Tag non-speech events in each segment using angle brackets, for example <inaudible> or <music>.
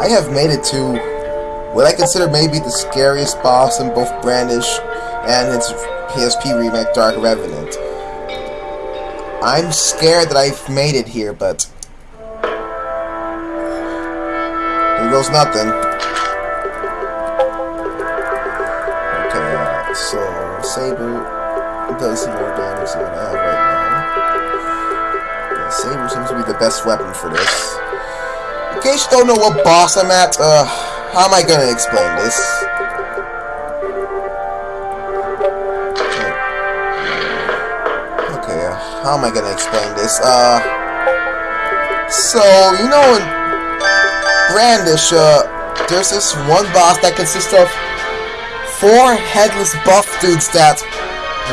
I have made it to what I consider maybe the scariest boss in both Brandish and its PSP remake Dark Revenant. I'm scared that I've made it here, but here goes nothing. Okay, so Saber does more damage than I have right now. Yeah, Saber seems to be the best weapon for this. In case you don't know what boss I'm at, uh, how am I gonna explain this? Okay, uh, how am I gonna explain this? Uh, so, you know in Brandish, uh, there's this one boss that consists of four headless buff dudes that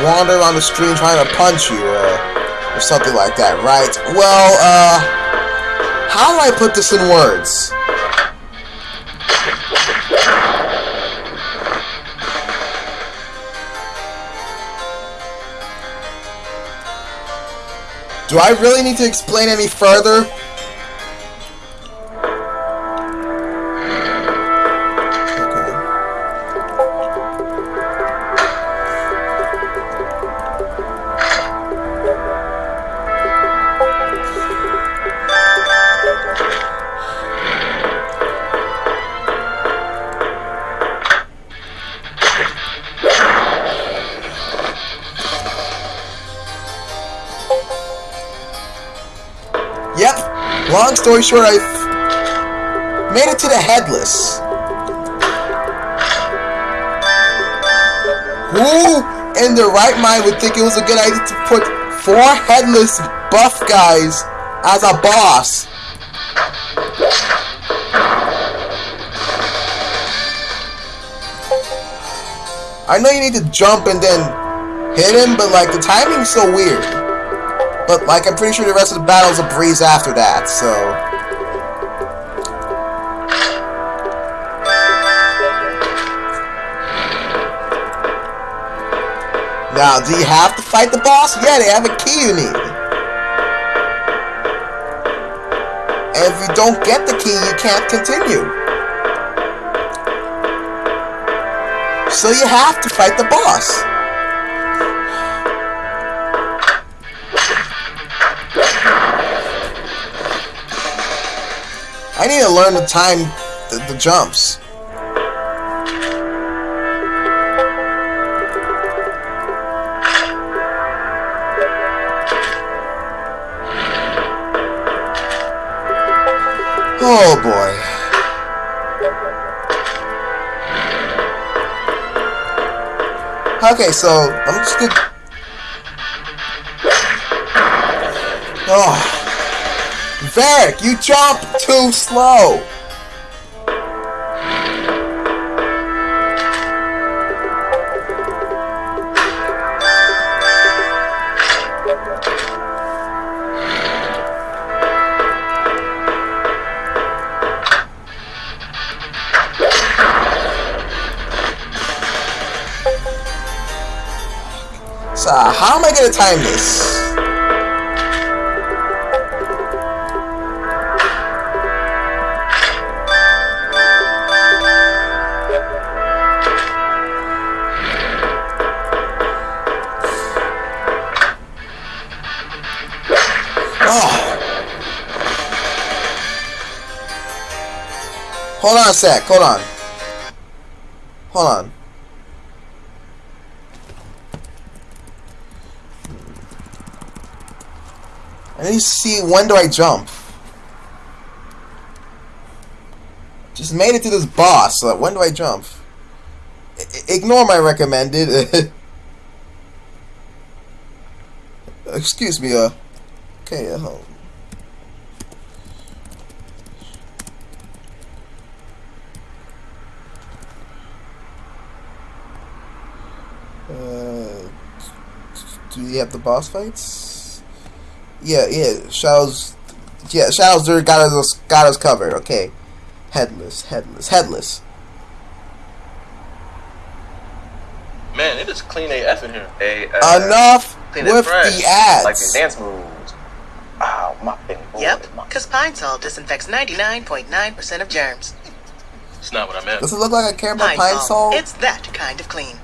wander around the stream trying to punch you, uh, or something like that, right? Well, uh, how do I put this in words? Do I really need to explain any further? Story short, I've made it to the headless. Who in their right mind would think it was a good idea to put four headless buff guys as a boss? I know you need to jump and then hit him, but like the timing's so weird. But like I'm pretty sure the rest of the battle's a breeze after that, so Now, do you have to fight the boss? Yeah, they have a key you need. And if you don't get the key, you can't continue. So you have to fight the boss. I need to learn to time the, the jumps. Oh boy. Okay, so I'm just gonna. Oh. Varik, you jump too slow. So, how am I gonna time this? Sec, hold on. Hold on. I need to see when do I jump. Just made it to this boss, so when do I jump? I ignore my recommended. <laughs> Excuse me, uh. Okay, uh. Uh, do you have the boss fights? Yeah, yeah. Shadows. Yeah, Shadows there got us got us covered. Okay, headless, headless, headless. Man, it is clean AF in here. A, uh, Enough clean with fresh, the ads. Like the dance moves. Oh Yep, because Pine Sol disinfects 99.9% of germs. It's not what I meant. Does it look like I care about Pine Pine Sol, Sol? it's that kind of clean.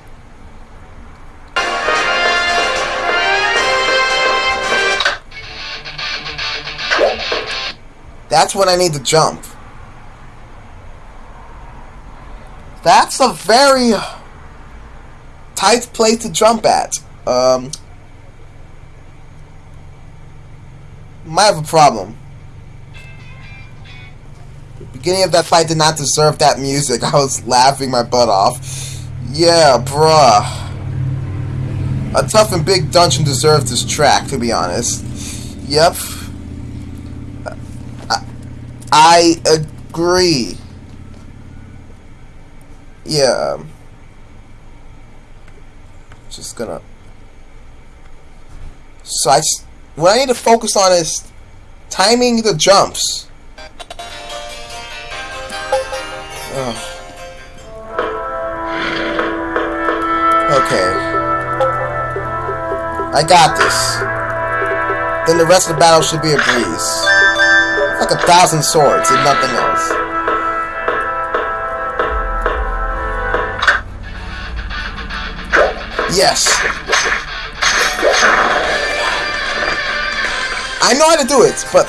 That's when I need to jump. That's a very tight place to jump at. Um, might have a problem. The beginning of that fight did not deserve that music. <laughs> I was laughing my butt off. Yeah, bruh. A tough and big dungeon deserves this track, to be honest. Yep. I agree. Yeah. Just gonna. So I. What I need to focus on is timing the jumps. Ugh. Okay. I got this. Then the rest of the battle should be a breeze. Like a thousand swords and nothing else. Yes. I know how to do it, but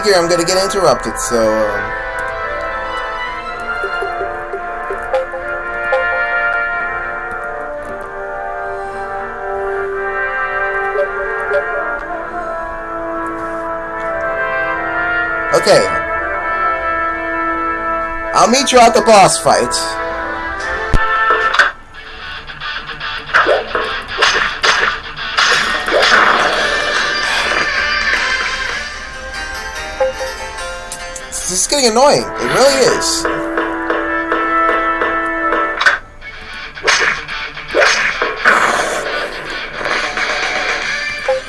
Figure I'm gonna get interrupted, so. Um, Okay. I'll meet you at the boss fight. Getting annoying. It really is.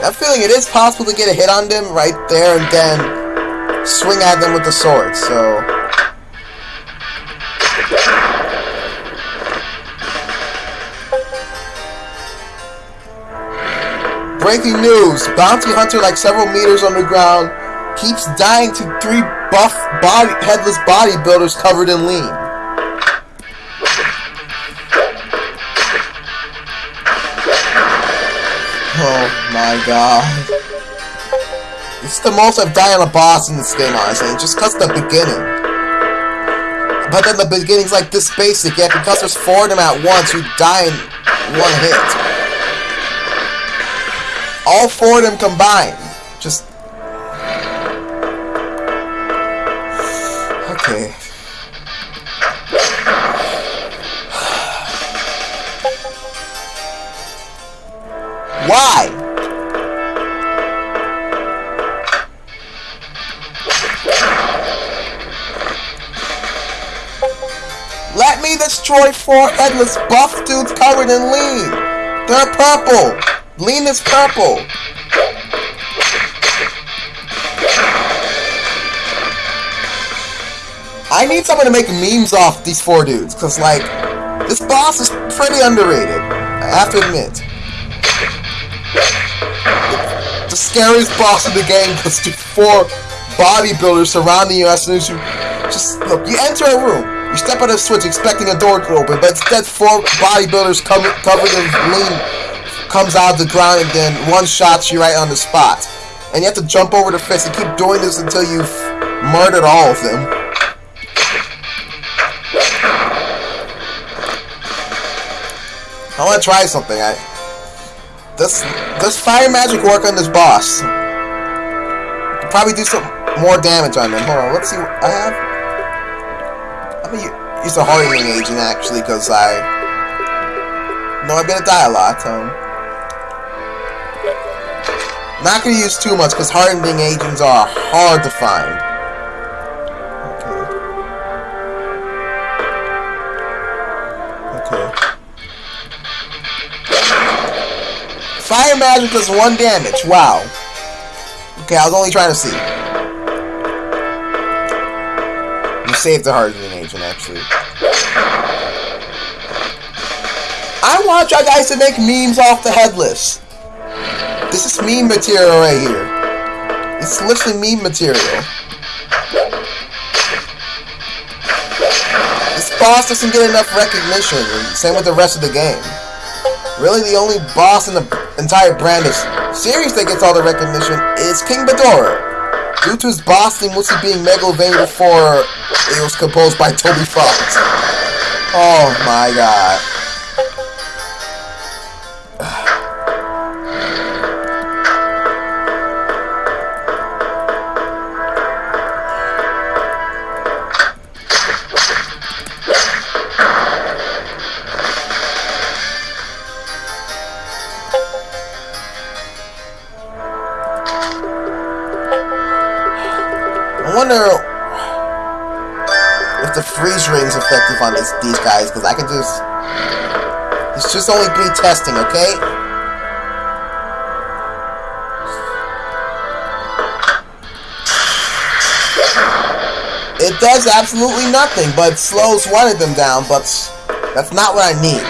I'm feeling it is possible to get a hit on them right there and then swing at them with the sword, so... Breaking news! Bounty hunter like several meters underground keeps dying to three buff body headless bodybuilders covered in lean. Oh my god. Is the most I've died on a boss in this game, honestly, just because the beginning. But then the beginning's like this basic, yet because there's four of them at once, you die in one hit. All four of them combined. Why? Let me destroy four headless buff dudes covered in lean. They're purple. Lean is purple. I need someone to make memes off these four dudes, cause like, this boss is pretty underrated. I have to admit. Scariest boss in the game because the four bodybuilders surrounding you as soon as you just look. You enter a room, you step on a switch expecting a door to open, but instead four bodybuilders come, covered in lean comes out of the ground and then one shots you right on the spot. And you have to jump over the fence and keep doing this until you've murdered all of them. I want to try something. I does does fire magic work on this boss? Probably do some more damage on him. Hold on, let's see what I have. I'm gonna use a hardening agent actually, because I know I'm gonna die a lot. Um, not gonna use too much because hardening agents are hard to find. Fire magic does one damage. Wow. Okay, I was only trying to see. You saved the Hardened agent, actually. I want y'all guys to make memes off the headless. This is meme material right here. It's literally meme material. This boss doesn't get enough recognition, same with the rest of the game. Really, the only boss in the entire brand Brandish series that gets all the recognition is King Ghidorah. Due to his bossing mostly being Megalovania before it was composed by Toby Fox. Oh my god. Effective on these these guys, because I can just... It's just only be testing, okay? It does absolutely nothing, but slows one of them down, but that's not what I need.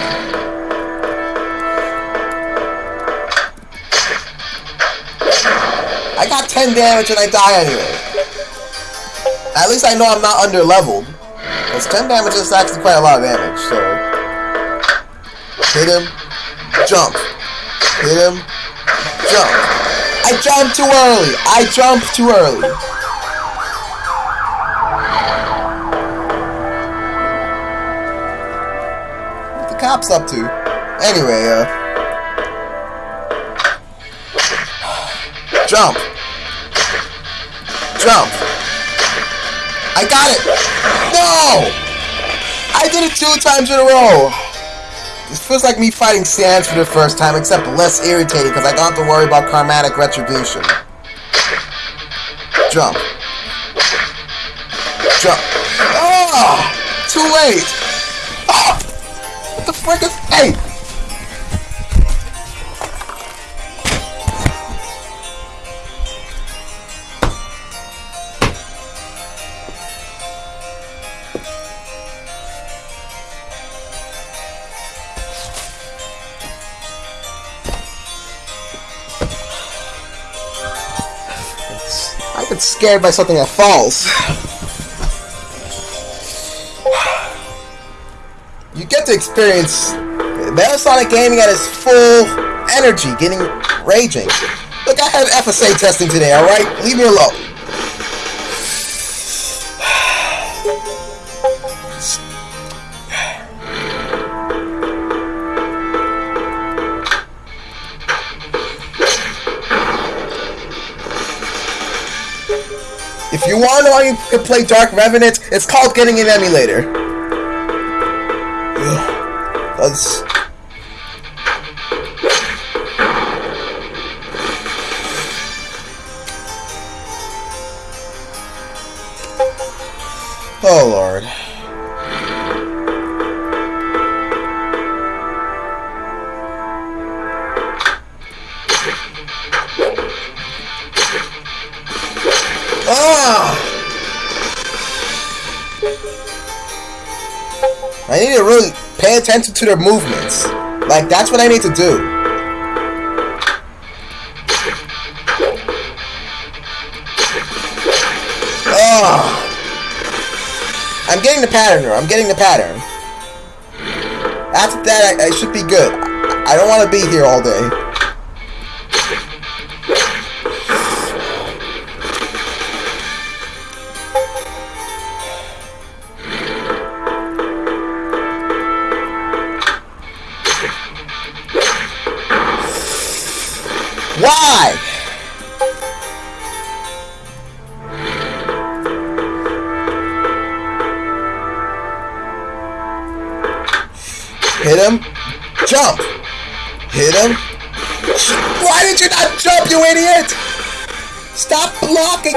I got 10 damage and I die anyway. At least I know I'm not under leveled. Because 10 damage is actually quite a lot of damage, so. Hit him. Jump. Hit him. Jump. I jumped too early. I jumped too early. What the cops up to? Anyway, uh. Jump. Jump. I got it! No! I did it two times in a row! This feels like me fighting Sans for the first time, except less irritating because I don't have to worry about karmatic retribution. Jump. Jump. Oh! Too late! Oh! What the frick is... Hey! Scared by something that falls. You get to experience Metasonic Gaming at its full energy, getting raging. Look, I had FSA testing today, alright? Leave me alone. You want to know how you can play Dark Revenant, it's called getting an emulator. That's... pay attention to their movements. Like, that's what I need to do. Ah! I'm getting the pattern. I'm getting the pattern. After that, I, I should be good. I don't want to be here all day.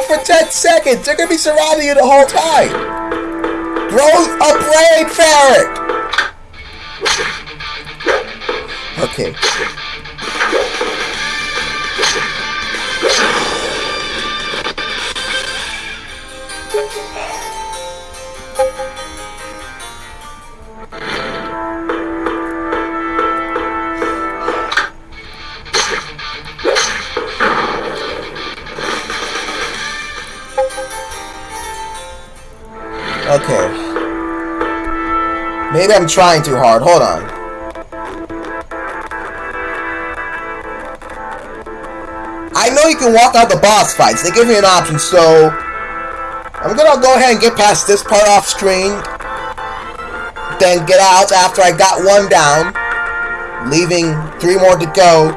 for 10 seconds. They're going to be surrounding you the whole time. Grow a brain, ferret. Okay. Okay. Maybe I'm trying too hard. Hold on. I know you can walk out the boss fights. They give me an option, so... I'm gonna go ahead and get past this part off screen. Then get out after I got one down. Leaving three more to go.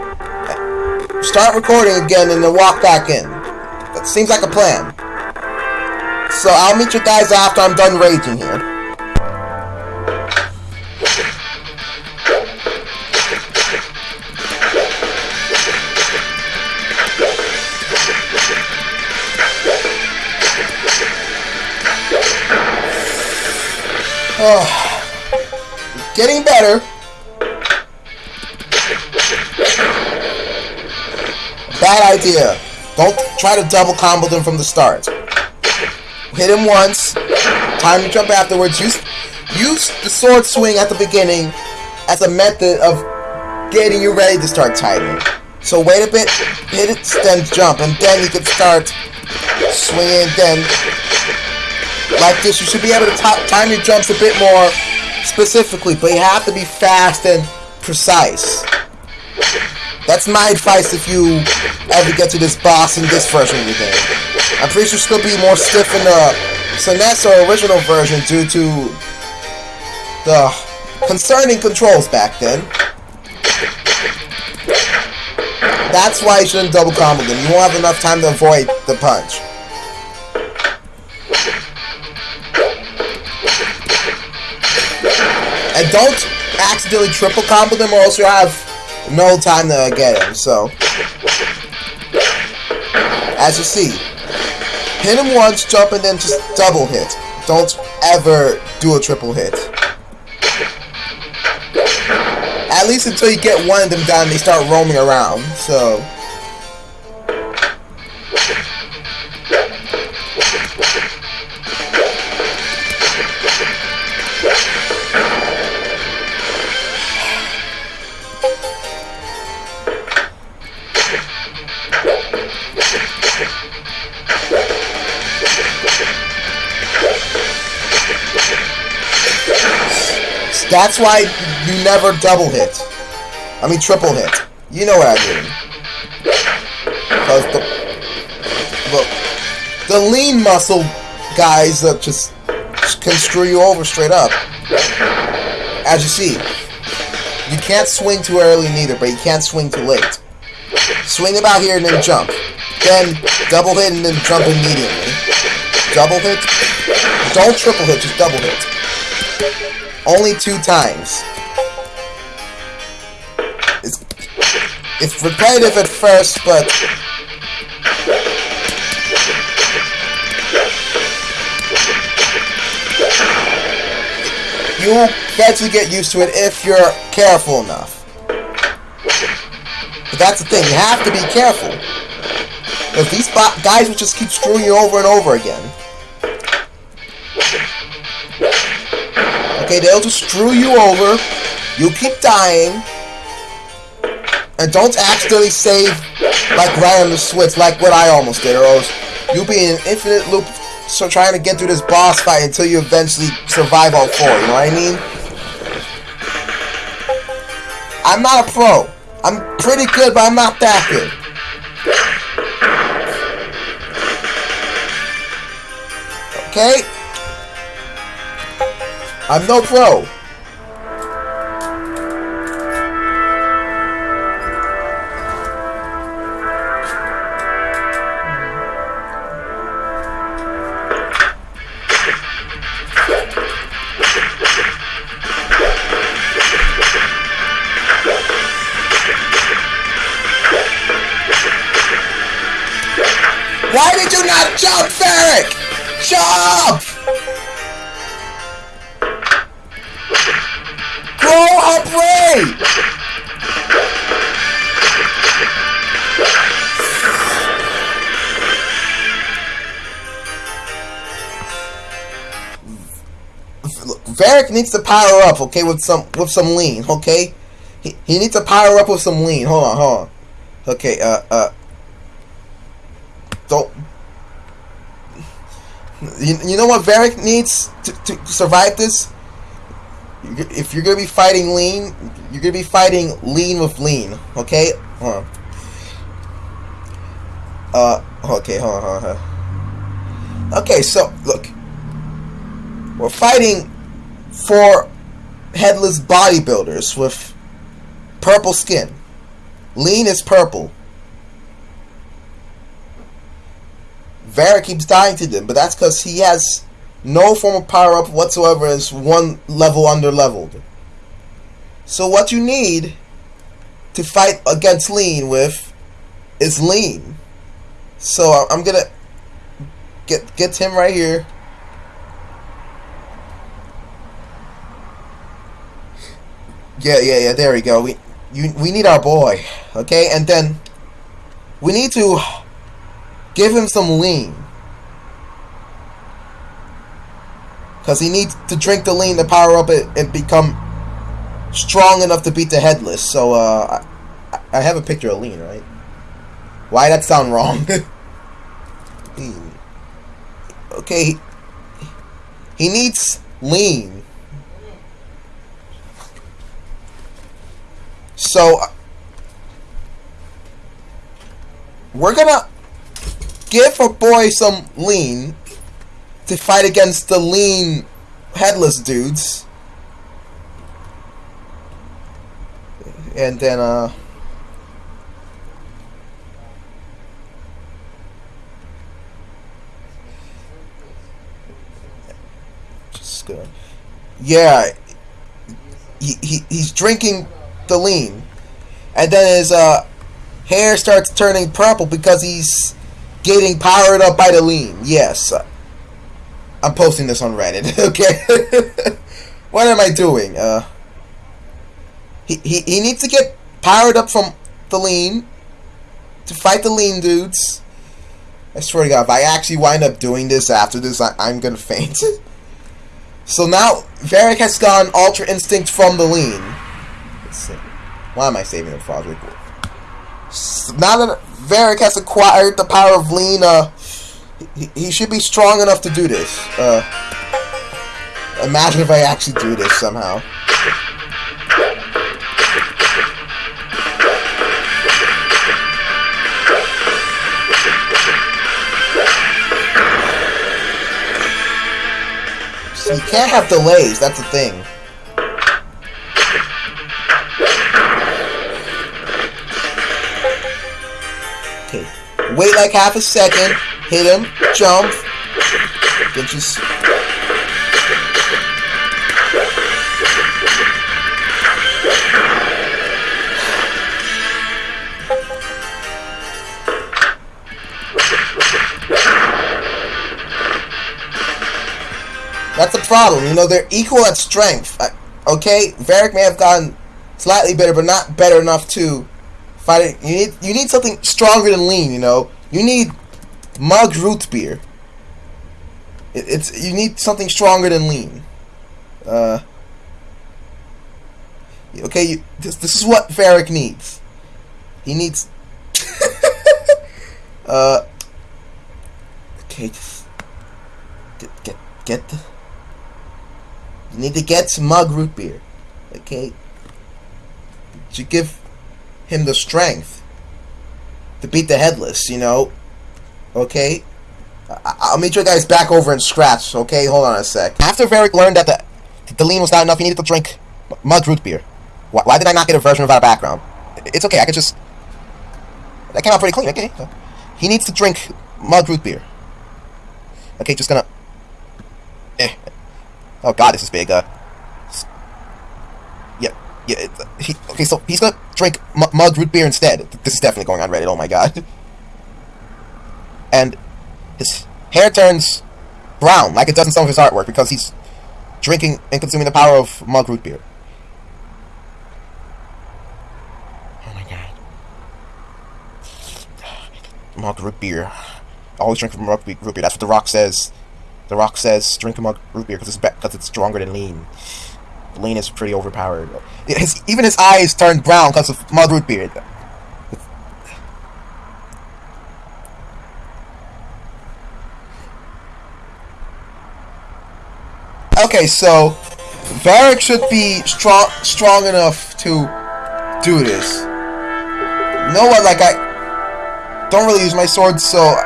Start recording again and then walk back in. That seems like a plan. So I'll meet you guys after I'm done raging here. Oh, getting better. Bad idea. Don't try to double combo them from the start. Hit him once. Time to jump afterwards. Use, use the sword swing at the beginning as a method of getting you ready to start timing. So wait a bit, hit it, then jump, and then you can start swinging. Then, like this, you should be able to time your jumps a bit more specifically, but you have to be fast and precise. That's my advice if you ever get to this boss in this version of the game. I'm pretty sure to be more stiff in the SNES or original version due to the concerning controls back then. That's why you shouldn't double combo them. You won't have enough time to avoid the punch. And don't accidentally triple combo them or else you'll have no time to get him, so. As you see, hit him once, jump, and then just double hit. Don't ever do a triple hit. At least until you get one of them done, they start roaming around, so. That's why you never double hit. I mean triple hit. You know what I mean. Because the look, the lean muscle guys that just can screw you over straight up. As you see, you can't swing too early neither, but you can't swing too late. Swing about here and then jump. Then double hit and then jump immediately. Double hit. Don't triple hit, just double hit. Only two times. It's, it's repetitive at first, but... You'll get used to it if you're careful enough. But that's the thing, you have to be careful. Because these guys will just keep screwing you over and over again. Okay, they'll just screw you over. You keep dying. And don't accidentally save like right on the switch like what I almost did, or else you'll be in an infinite loop so trying to get through this boss fight until you eventually survive all four, you know what I mean? I'm not a pro. I'm pretty good, but I'm not that good. Okay? I'm no pro. Needs to power up, okay, with some with some lean, okay? He, he needs to power up with some lean. Hold on, hold on. Okay, uh, uh. Don't. You, you know what Varik needs to, to survive this? If you're gonna be fighting lean, you're gonna be fighting lean with lean, okay? Hold on. Uh, okay, hold on, hold on. Hold on. Okay, so, look. We're fighting four headless bodybuilders with purple skin. Lean is purple. Varik keeps dying to them, but that's because he has no form of power up whatsoever, is one level under leveled. So what you need to fight against Lean with is Lean. So I'm gonna get get him right here. Yeah, yeah, yeah. There we go. We you we need our boy, okay? And then we need to give him some lean. Because he needs to drink the lean to power up it and become strong enough to beat the headless. So, uh, I, I have a picture of lean, right? Why that sound wrong? <laughs> lean. okay, he, he needs lean. So, we're gonna give a boy some lean to fight against the lean headless dudes. And then, uh... Just gonna... Yeah. He, he, he's drinking the lean. And then his, uh, hair starts turning purple because he's getting powered up by the lean. Yes. I'm posting this on Reddit, <laughs> okay? <laughs> what am I doing? Uh, he, he, he needs to get powered up from the lean to fight the lean dudes. I swear to God, if I actually wind up doing this after this, I, I'm gonna faint. <laughs> so now, Varik has gone Ultra Instinct from the lean. Why am I saving the Frog So now that Varik has acquired the power of Lena, he, he should be strong enough to do this. Uh, imagine if I actually do this somehow. So you can't have delays, that's the thing. Okay, wait like half a second, hit him, jump, get your... That's a problem, you know, they're equal at strength. Okay, Varik may have gotten slightly better, but not better enough to fight it. You need you need something stronger than lean, you know. You need mug root beer. It, it's you need something stronger than lean. Uh, okay, you, this this is what Varik needs. He needs. <laughs> uh. Okay, just get get get the. You need to get some mug root beer. Okay. To give him the strength to beat the headless, you know. Okay? I will meet you guys back over in scraps, okay? Hold on a sec. After Varik learned that the, the lean was not enough, he needed to drink mug root beer. Why, why, did I not get a version without a background? It's okay, I could just... That came out pretty clean, okay? He needs to drink mug root beer. Okay, just gonna... Eh. Oh god, this is big, uh... Yeah, he, okay, so he's gonna drink mug root beer instead. This is definitely going on Reddit, oh my god. And his hair turns brown, like it does in some of his artwork, because he's drinking and consuming the power of mug root beer. Oh my god. Mug root beer. Always drink mug root beer. That's what The Rock says The Rock says, drink mug root beer because it's because it's stronger than lean. Lean is pretty overpowered. His, even his eyes turned brown because of mug root beer. Okay, so Varik should be strong strong enough to do this. You know what? Like I don't really use my sword, so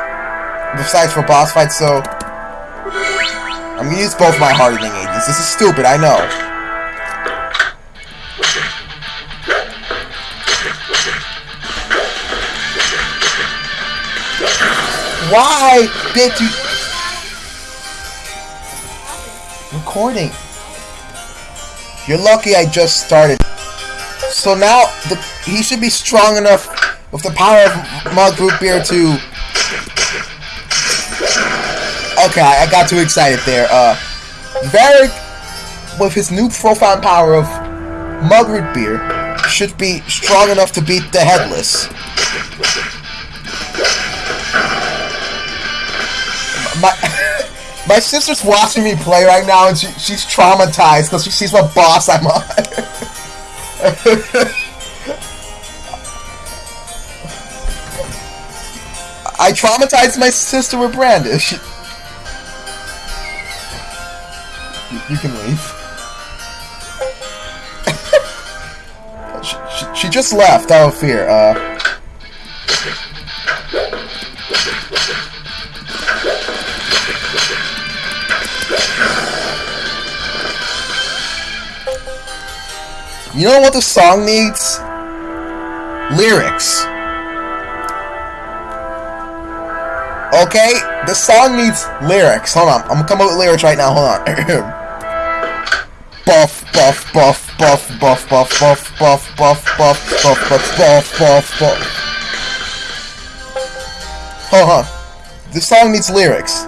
besides for boss fights, so I'm gonna use both my hardening agents. This is stupid, I know. Why did you recording? You're lucky I just started. So now the, he should be strong enough with the power of mug root beer to Okay, I got too excited there. Uh, Varik, with his new profound power of Mug Root Beer, should be strong enough to beat the Headless. My, <laughs> my sister's watching me play right now, and she, she's traumatized because she sees what boss I'm on. <laughs> I traumatized my sister with Brandish. You can leave. <laughs> she, she, she, just left out of fear. Uh. You know what the song needs? Lyrics. Okay? The song needs lyrics. Hold on. I'm gonna come up with lyrics right now. Hold on. buff, buff, buff, buff, buff, buff, buff, buff, buff, buff, buff, buff, buff, buff, buff. Hold on. Song needs lyrics.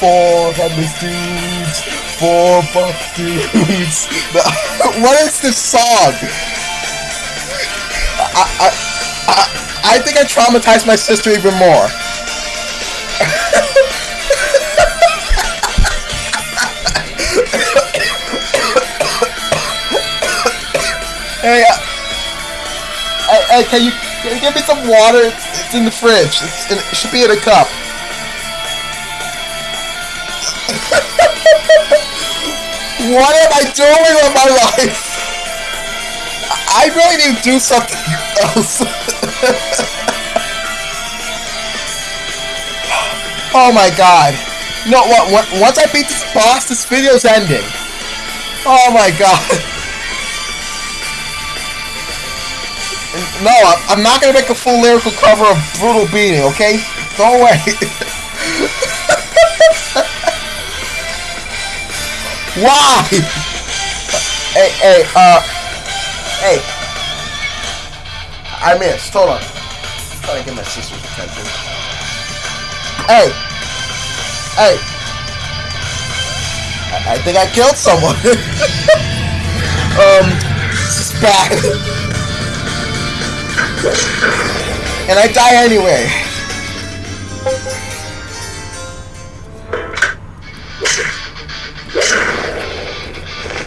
Four headless dudes, four buff dudes. <laughs> what is this song? I, I, I, I think I traumatized my sister even more. <laughs> hey, uh, hey, hey, can you, can you give me some water? It's, it's in the fridge. In, it should be in a cup. What am I doing with my life? I really need to do something else. <laughs> Oh my god. You know what? Once I beat this boss, this video's ending. Oh my god. No, I'm not gonna make a full lyrical cover of Brutal Beating, okay? Go away. <laughs> Why? Hey, hey, uh, hey. I missed. Hold on. I'm trying to get my sister's attention. Hey! Hey! I, I think I killed someone. <laughs> um, bad. <laughs> and I die anyway.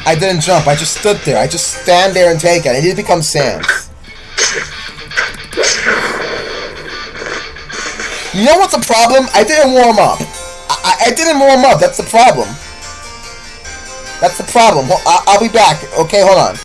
I didn't jump, I just stood there. I just stand there and take it. I need to become Sans. You know what's the problem? I didn't warm up. I, I, didn't warm up. That's the problem. That's the problem. I'll, I'll be back. Okay, hold on.